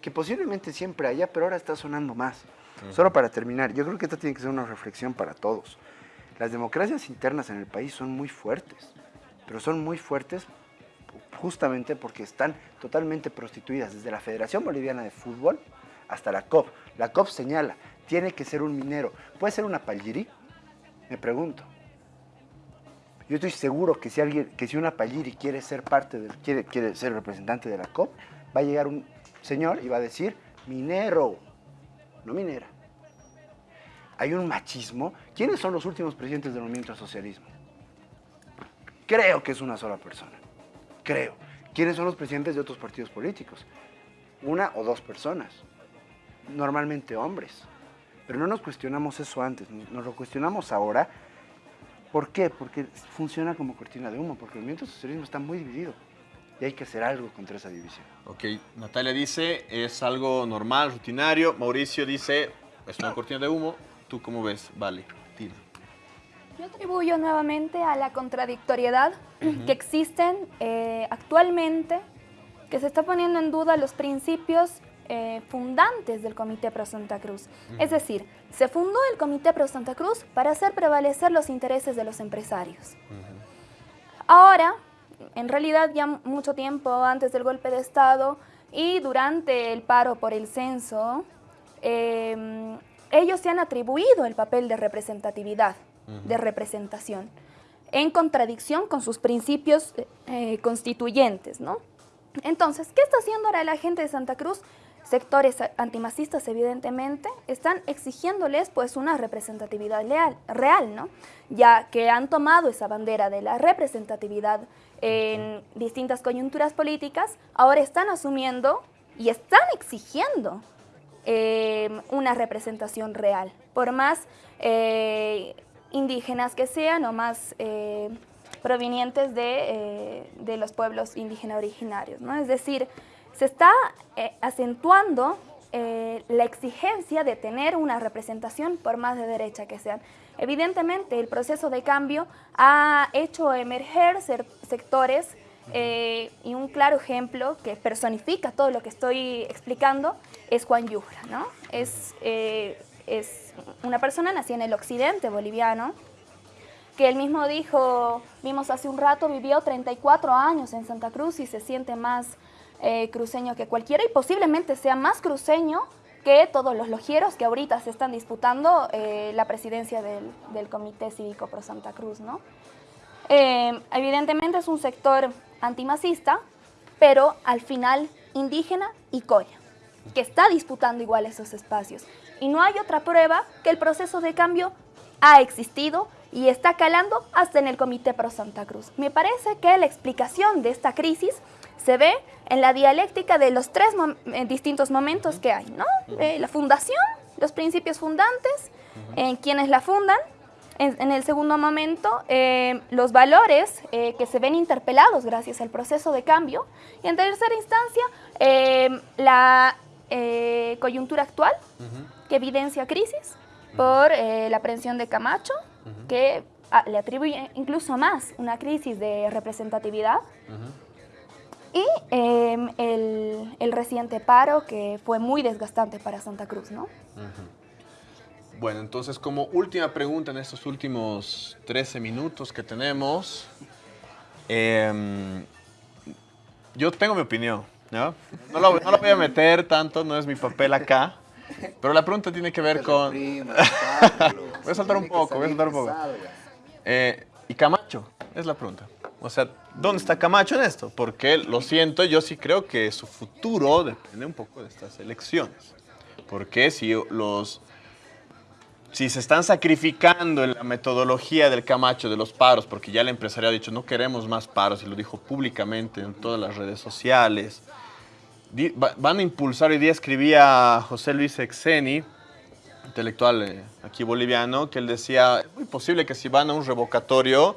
que posiblemente siempre haya, pero ahora está sonando más. Solo para terminar, yo creo que esto tiene que ser una reflexión para todos. Las democracias internas en el país son muy fuertes, pero son muy fuertes justamente porque están totalmente prostituidas, desde la Federación Boliviana de Fútbol hasta la COP. La COP señala, tiene que ser un minero. ¿Puede ser una Palgiri? Me pregunto. Yo estoy seguro que si alguien, que si una Palliri quiere ser parte del, quiere, quiere ser representante de la COP, va a llegar un señor y va a decir minero, no minera. Hay un machismo. ¿Quiénes son los últimos presidentes del movimiento socialismo? Creo que es una sola persona. Creo. ¿Quiénes son los presidentes de otros partidos políticos? Una o dos personas. Normalmente hombres. Pero no nos cuestionamos eso antes, nos lo cuestionamos ahora ¿Por qué? Porque funciona como cortina de humo, porque el movimiento socialismo está muy dividido y hay que hacer algo contra esa división. Ok, Natalia dice, es algo normal, rutinario. Mauricio dice, es una cortina de humo. ¿Tú cómo ves? Vale, tira. Yo atribuyo nuevamente a la contradictoriedad que existen eh, actualmente, que se está poniendo en duda los principios eh, fundantes del Comité Pro Santa Cruz. Es decir, se fundó el Comité Pro Santa Cruz para hacer prevalecer los intereses de los empresarios. Ahora, en realidad ya mucho tiempo antes del golpe de Estado y durante el paro por el censo, em, ellos se han atribuido el papel de representatividad, de representación, en contradicción con sus principios eh, constituyentes, ¿no? Entonces, ¿qué está haciendo ahora la gente de Santa Cruz? sectores antimasistas evidentemente están exigiéndoles pues una representatividad real, ¿no? ya que han tomado esa bandera de la representatividad en distintas coyunturas políticas, ahora están asumiendo y están exigiendo em, una representación real, por más eh, indígenas que sean o más eh, provenientes de, eh, de, los pueblos indígenas originarios. ¿no? Es decir, se está acentuando la exigencia de tener una representación por más de derecha que sean. Evidentemente, el proceso de cambio ha hecho emerger sectores eh, y un claro ejemplo que personifica todo lo que estoy explicando es Juan Yujra. ¿no? Es, es una persona nacida en el occidente boliviano, que él mismo dijo, vimos hace un rato, vivió 34 años en Santa Cruz y se siente más eh, cruceño que cualquiera y posiblemente sea más cruceño que todos los logieros que ahorita se están disputando eh, la presidencia del, Comité Cívico Pro Santa Cruz. ¿no? Eh, evidentemente es un sector antimacista, pero al final indígena y coya, que está disputando igual esos espacios. Y no hay otra prueba que el proceso de cambio ha existido y está calando hasta en el Comité Pro Santa Cruz. Me parece que la explicación de esta crisis se ve en la dialéctica de los tres eh, distintos momentos que hay, ¿no? Eh, la fundación, los principios fundantes, en quienes la fundan, en, el segundo momento, eh, los valores que se ven interpelados gracias al proceso de cambio, y en tercera instancia, la coyuntura actual, que evidencia crisis por la aprehensión de Camacho, que ah, le atribuye incluso más una crisis de representatividad, y em, el, reciente paro que fue muy desgastante para Santa Cruz, ¿no? Bueno, entonces como última pregunta en estos últimos 13 minutos que tenemos, em, yo tengo mi opinión, ¿no? No lo, no voy a meter tanto, no es mi papel acá, pero la pregunta tiene que ver con... voy a saltar un poco, voy a saltar un poco. Eh, ¿Y Camacho? Es la pregunta. O sea, ¿dónde está Camacho en esto? Porque lo siento, yo sí creo que su futuro depende un poco de estas elecciones. Porque si los si se están sacrificando en la metodología del Camacho de los paros, porque ya el empresario ha dicho no queremos más paros y lo dijo públicamente en todas las redes sociales, van a impulsar, hoy día escribía José Luis Exeni, intelectual eh, aquí boliviano, que él decía, es muy posible que si van a un revocatorio,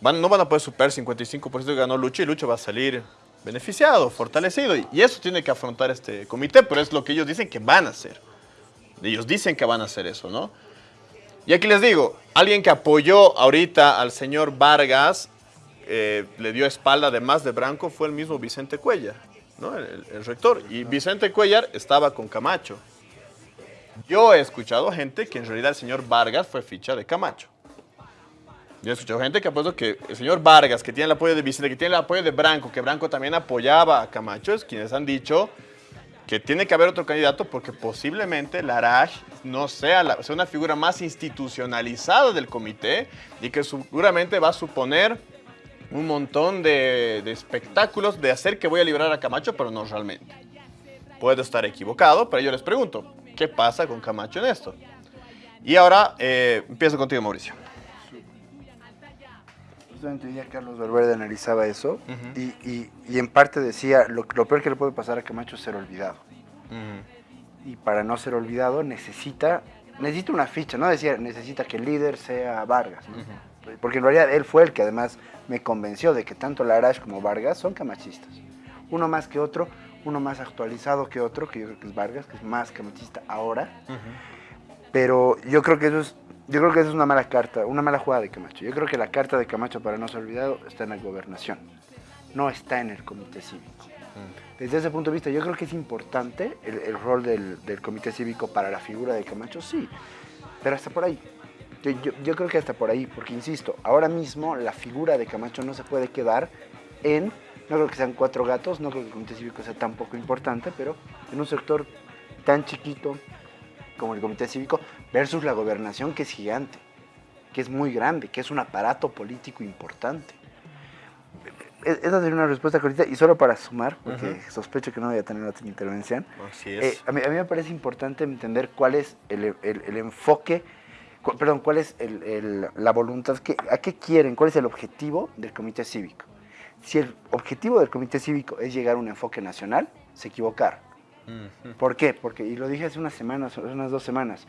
no van a poder superar el 55% que ganó Lucho y Lucho va a salir beneficiado, fortalecido. Y eso tiene que afrontar este comité, pero es lo que ellos dicen que van a hacer. Ellos dicen que van a hacer eso, ¿no? Y aquí les digo, alguien que apoyó ahorita al señor Vargas, eh, le dio espalda además de Branco, fue el mismo Vicente Cuellar, ¿no? el, rector. Y Vicente Cuellar estaba con Camacho. Yo he escuchado gente que en realidad el señor Vargas fue ficha de Camacho. Yo he escuchado gente que ha puesto que el señor Vargas, que tiene el apoyo de Vicente, que tiene el apoyo de Branco, que Branco también apoyaba a Camacho, es quienes han dicho que tiene que haber otro candidato porque posiblemente Laraj no sea, la, sea una figura más institucionalizada del comité y que seguramente va a suponer un montón de, espectáculos de hacer que voy a liberar a Camacho, pero no realmente. Puedo estar equivocado, pero yo les pregunto, ¿qué pasa con Camacho en esto? Y ahora eh, empiezo contigo, Mauricio justamente ya Carlos Valverde analizaba eso y, en parte decía, lo, peor que le puede pasar a Camacho es ser olvidado. Y para no ser olvidado necesita, necesita una ficha, ¿no? Decía, necesita que el líder sea Vargas. Porque en realidad él fue el que además me convenció de que tanto Larash como Vargas son camachistas. Uno más que otro, uno más actualizado que otro, que yo creo que es Vargas, que es más camachista ahora. Pero yo creo que eso es yo creo que eso es una mala carta, una mala jugada de Camacho. Yo creo que la carta de Camacho, para no ser olvidado, está en la gobernación, no está en el comité cívico. Desde ese punto de vista, yo creo que es importante el, rol del, del, comité cívico para la figura de Camacho, sí, pero hasta por ahí. Yo, yo, creo que hasta por ahí, porque insisto, ahora mismo la figura de Camacho no se puede quedar en, no creo que sean cuatro gatos, no creo que el comité cívico sea tan poco importante, pero en un sector tan chiquito, como el comité cívico, versus la gobernación que es gigante, que es muy grande, que es un aparato político importante. E-, esa sería una respuesta cortita y solo para sumar, porque sospecho que no voy a tener otra intervención. Así es. Eh, a, mí, me parece importante entender cuál es el, enfoque, perdón, cuál es la voluntad, que, a qué quieren, cuál es el objetivo del comité cívico. Si el objetivo del comité cívico es llegar a un enfoque nacional, se equivocaron. ¿Por qué? Porque, y lo dije hace unas semanas, unas dos semanas,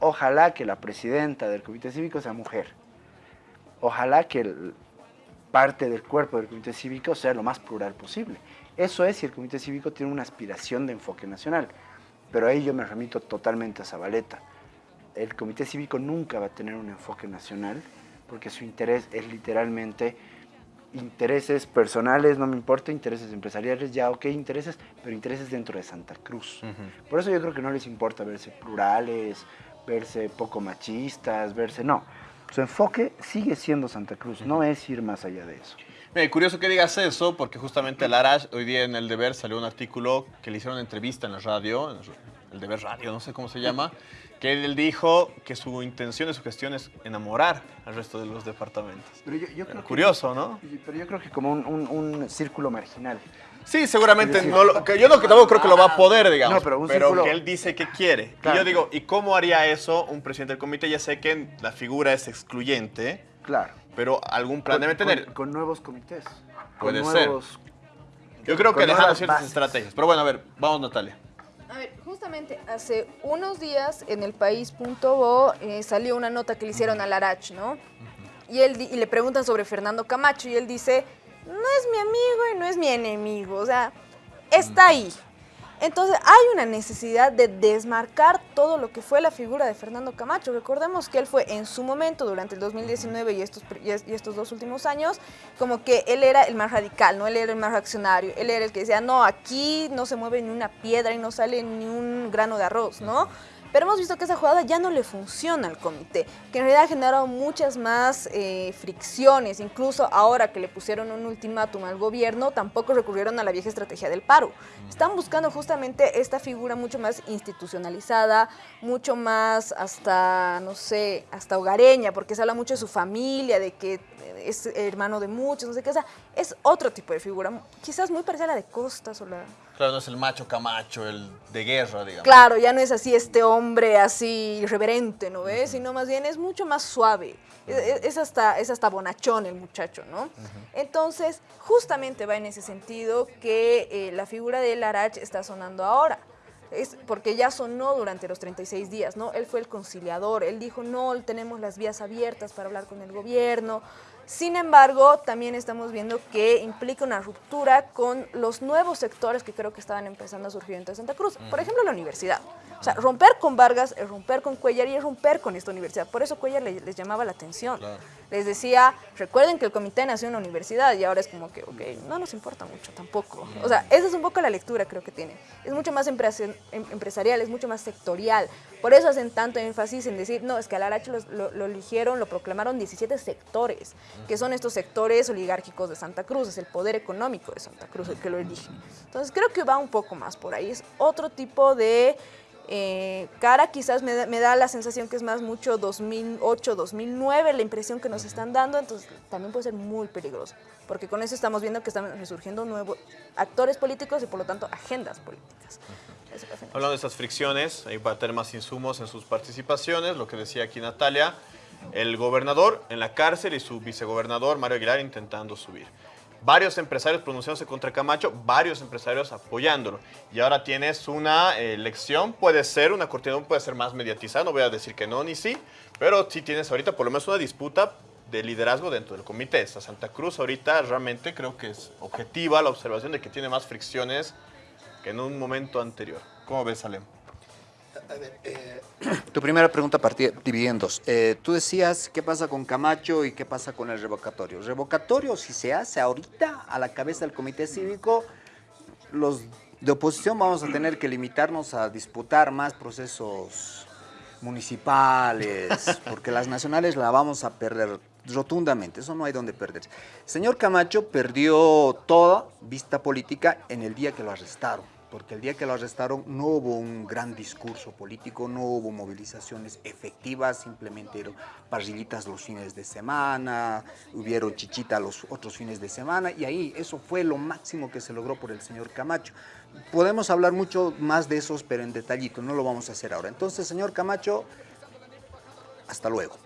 ojalá que la presidenta del comité cívico sea mujer. Ojalá que parte del cuerpo del comité cívico sea lo más plural posible. Eso es si el comité cívico tiene una aspiración de enfoque nacional. Pero ahí yo me remito totalmente a Zabaleta. El comité cívico nunca va a tener un enfoque nacional porque su interés es literalmente intereses personales, no me importa, intereses empresariales, ya ok, intereses, pero intereses dentro de Santa Cruz. Por eso yo creo que no les importa verse plurales, verse poco machistas, verse, no. Su enfoque sigue siendo Santa Cruz, no es ir más allá de eso. Mira, curioso que digas eso, porque justamente Larash, hoy día en El Deber salió un artículo que le hicieron una entrevista en la radio, en El Deber Radio, no sé cómo se llama, que él dijo que su intención y su gestión es enamorar al resto de los departamentos. Pero yo, creo curioso, ¿no? Pero yo creo que como un, círculo marginal. Sí, seguramente no lo, que yo no, tampoco creo que lo va a poder, digamos. No, pero, un pero que él dice que quiere. Y yo digo, ¿y cómo haría eso un presidente del comité? Ya sé que la figura es excluyente. Claro. Pero algún plan debe tener. Con, nuevos comités. Puede ser. Yo creo que dejando ciertas estrategias. Pero bueno, a ver, vamos Natalia. A ver, justamente hace unos días en el país.bo eh, salió una nota que le hicieron a Larach, ¿no? Y, él, y le preguntan sobre Fernando Camacho y él dice, no es mi amigo y no es mi enemigo, o sea, está ahí. Entonces hay una necesidad de desmarcar todo lo que fue la figura de Fernando Camacho. Recordemos que él fue en su momento, durante el 2019 y estos, y estos dos últimos años, como que él era el más radical, ¿no? Él era el más reaccionario, él era el que decía, no, aquí no se mueve ni una piedra y no sale ni un grano de arroz, ¿no? Pero hemos visto que esa jugada ya no le funciona al comité, que en realidad ha generado muchas más eh, fricciones. Incluso ahora que le pusieron un ultimátum al gobierno, tampoco recurrieron a la vieja estrategia del paro. Están buscando justamente esta figura mucho más institucionalizada, mucho más hasta, no sé, hasta hogareña, porque se habla mucho de su familia, de que es hermano de muchos, no sé qué. O sea, es otro tipo de figura, quizás muy parecida a la de Costas o la Claro, no es el macho camacho, el de guerra, digamos. Claro, ya no es así este hombre así irreverente, ¿no ves? Sino más bien es mucho más suave. es, hasta, es hasta bonachón el muchacho, ¿no? Entonces, justamente va en ese sentido que eh, la figura de Larach está sonando ahora. Es porque ya sonó durante los 36 días, ¿no? Él fue el conciliador, él dijo, no, tenemos las vías abiertas para hablar con el gobierno, sin embargo, también estamos viendo que implica una ruptura con los nuevos sectores que creo que estaban empezando a surgir en Santa Cruz. Por ejemplo, la universidad. O sea, romper con Vargas es romper con Cuellar y romper con esta universidad. Por eso Cuellar les, llamaba la atención. Les decía, recuerden que el comité nació en la universidad y ahora es como que, ok, no nos importa mucho tampoco. O sea, esa es un poco la lectura creo que tiene. Es mucho más em, empresarial, es mucho más sectorial. Por eso hacen tanto énfasis en decir, no, es que al Aracho lo, lo, eligieron, lo proclamaron 17 sectores, que son estos sectores oligárquicos de Santa Cruz, es el poder económico de Santa Cruz el que lo elige. Entonces creo que va un poco más por ahí. Es otro tipo de eh, cara quizás me da, la sensación que es más mucho 2008, 2009, la impresión que nos están dando, entonces también puede ser muy peligroso, porque con eso estamos viendo que están resurgiendo nuevos actores políticos y por lo tanto agendas políticas. Hablando de esas fricciones, ahí va a tener más insumos en sus participaciones, lo que decía aquí Natalia, el gobernador en la cárcel y su vicegobernador Mario Aguilar intentando subir varios empresarios pronunciándose contra Camacho, varios empresarios apoyándolo. Y ahora tienes una elección, puede ser, una cortina puede ser más mediatizada, no voy a decir que no ni sí, pero sí tienes ahorita por lo menos una disputa de liderazgo dentro del comité. Esta Santa Cruz ahorita realmente creo que es objetiva la observación de que tiene más fricciones que en un momento anterior. ¿Cómo ves, Salem? A ver, eh, tu primera pregunta partía dividida en dos. Eh, tú decías qué pasa con Camacho y qué pasa con el revocatorio. Revocatorio, si se hace ahorita a la cabeza del comité cívico, los de oposición vamos a tener que limitarnos a disputar más procesos municipales, porque las nacionales la vamos a perder rotundamente, eso no hay donde perder. Señor Camacho perdió toda vista política en el día que lo arrestaron porque el día que lo arrestaron no hubo un gran discurso político, no hubo movilizaciones efectivas, simplemente eran parrillitas los fines de semana, hubieron chichita los otros fines de semana y ahí eso fue lo máximo que se logró por el señor Camacho. Podemos hablar mucho más de esos, pero en detallito, no lo vamos a hacer ahora. Entonces, señor Camacho, hasta luego.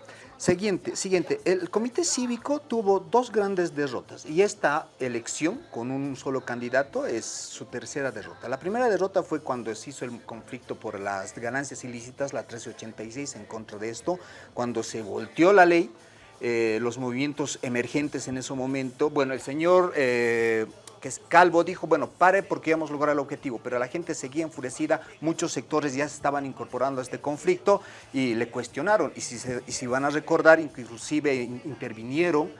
Siguiente, siguiente, el comité cívico tuvo dos grandes derrotas y esta elección con un solo candidato es su tercera derrota. La primera derrota fue cuando se hizo el conflicto por las ganancias ilícitas, la 1386 en contra de esto, cuando se volteó la ley, eh, los movimientos emergentes en ese momento, bueno, el señor... Eh, que Calvo, dijo, bueno, pare porque íbamos a lograr el objetivo, pero la gente seguía enfurecida, muchos sectores ya se estaban incorporando a este conflicto y le cuestionaron, y si, y si van a recordar, inclusive intervinieron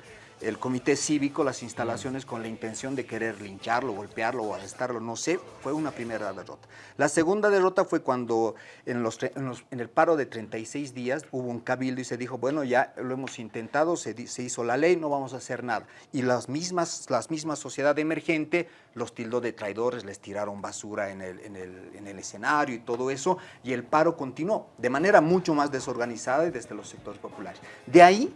el comité cívico, las instalaciones con la intención de querer lincharlo, golpearlo o arrestarlo, no sé, fue una primera derrota. La segunda derrota fue cuando en, los, en, el paro de 36 días hubo un cabildo y se dijo, bueno, ya lo hemos intentado, se, se, hizo la ley, no vamos a hacer nada. Y las mismas, las mismas sociedad emergente los tildó de traidores, les tiraron basura en el, en el, en el escenario y todo eso, y el paro continuó de manera mucho más desorganizada y desde los sectores populares. De ahí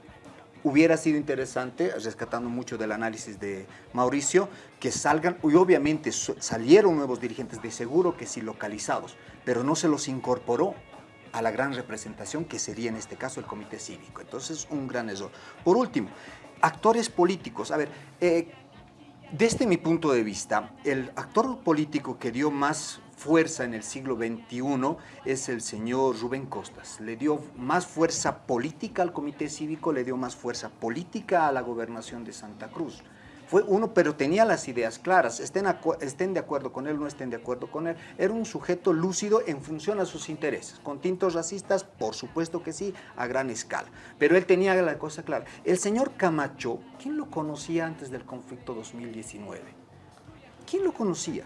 hubiera sido interesante, rescatando mucho del análisis de Mauricio, que salgan, y obviamente salieron nuevos dirigentes de seguro que sí localizados, pero no se los incorporó a la gran representación que sería en este caso el comité cívico. Entonces, un gran error. Por último, actores políticos. A ver, eh, desde mi punto de vista, el actor político que dio más fuerza en el siglo XXI es el señor Rubén Costas. Le dio más fuerza política al comité cívico, le dio más fuerza política a la gobernación de Santa Cruz. Fue uno, pero tenía las ideas claras, estén, de acuerdo con él, no estén de acuerdo con él. Era un sujeto lúcido en función a sus intereses. Con tintos racistas, por supuesto que sí, a gran escala. Pero él tenía la cosa clara. El señor Camacho, ¿quién lo conocía antes del conflicto 2019? ¿Quién lo conocía?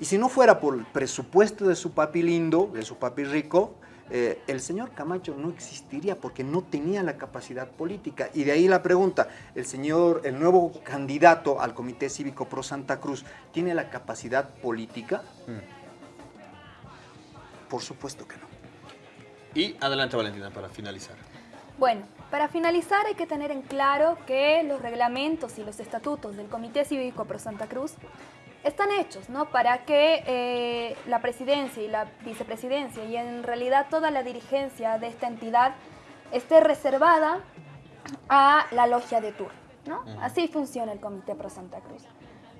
Y si no fuera por el presupuesto de su papi lindo, de su papi rico, eh, el señor Camacho no existiría porque no tenía la capacidad política. Y de ahí la pregunta, ¿el señor, el nuevo candidato al Comité Cívico Pro Santa Cruz, tiene la capacidad política? Mm. Por supuesto que no. Y adelante Valentina para finalizar. Bueno, para finalizar hay que tener en claro que los reglamentos y los estatutos del Comité Cívico Pro Santa Cruz están hechos ¿no? para que eh, la presidencia y la vicepresidencia y en realidad toda la dirigencia de esta entidad esté reservada a la logia de turno. ¿no? Así funciona el Comité Pro Santa Cruz.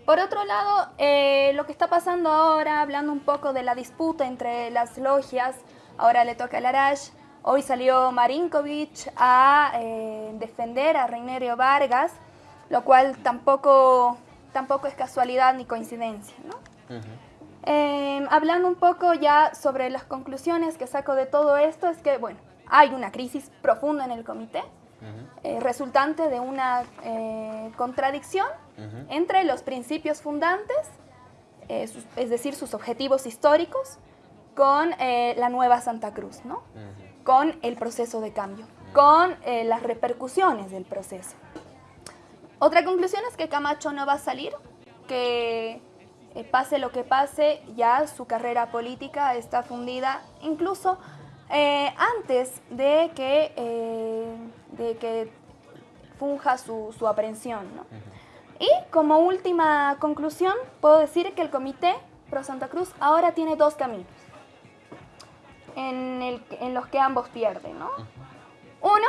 Por otro lado, eh, lo que está pasando ahora, hablando un poco de la disputa entre las logias, ahora le toca a Larash, hoy salió Marinkovic a eh, defender a Reinerio Vargas, lo cual tampoco tampoco es casualidad ni coincidencia. ¿no? Em, hablando un poco ya sobre las conclusiones que saco de todo esto, es que, bueno, hay una crisis profunda en el comité, eh, resultante de una eh, contradicción entre los principios fundantes, eh, es decir, sus objetivos históricos, con la nueva Santa Cruz, ¿no? con el proceso de cambio, con las repercusiones del proceso. Otra conclusión es que Camacho no va a salir, que eh, pase lo que pase, ya su carrera política está fundida, incluso eh, antes de que, eh, de que funja su, aprehensión. Y como última conclusión, puedo decir que el Comité Pro Santa Cruz ahora tiene dos caminos en, en los que ambos pierden. ¿no? Uno,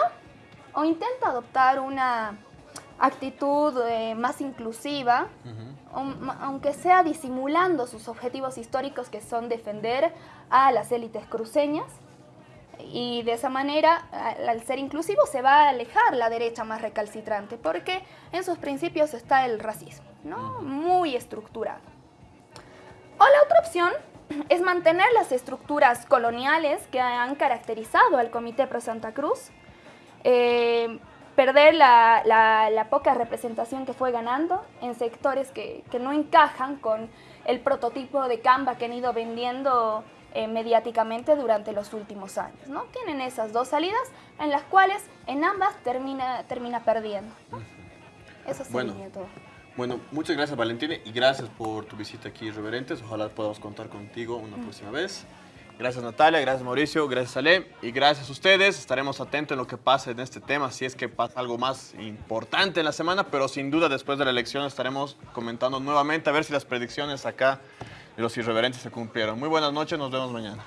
o intenta adoptar una actitud eh, más inclusiva, aunque sea disimulando sus objetivos históricos que son defender a las élites cruceñas, y de esa manera, al ser inclusivo, se va a alejar la derecha más recalcitrante, porque en sus principios está el racismo, ¿no? Muy estructurado. O la otra opción es mantener las estructuras coloniales que han caracterizado al Comité Pro Santa Cruz, eh, perder la, poca representación que fue ganando en sectores que, que no encajan con el prototipo de Canva que han ido vendiendo eh, mediáticamente durante los últimos años. ¿no? Tienen esas dos salidas en las cuales en ambas termina, termina perdiendo. Eso sería bueno, todo. Bueno, muchas gracias Valentina y gracias por tu visita aquí, Reverentes. Ojalá podamos contar contigo una próxima vez. Gracias Natalia, gracias Mauricio, gracias Ale y gracias a ustedes. Estaremos atentos en lo que pase en este tema, si es que pasa algo más importante en la semana, pero sin duda después de la elección estaremos comentando nuevamente a ver si las predicciones acá y los irreverentes se cumplieron. Muy buenas noches, nos vemos mañana.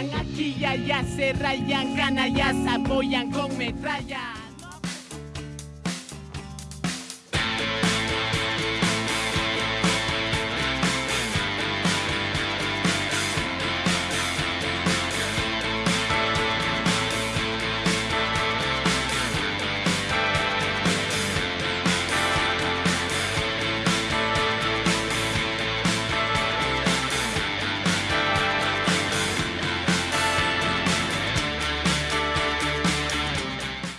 Aquí y allá, se rayan, canallas, apoyan con metralla.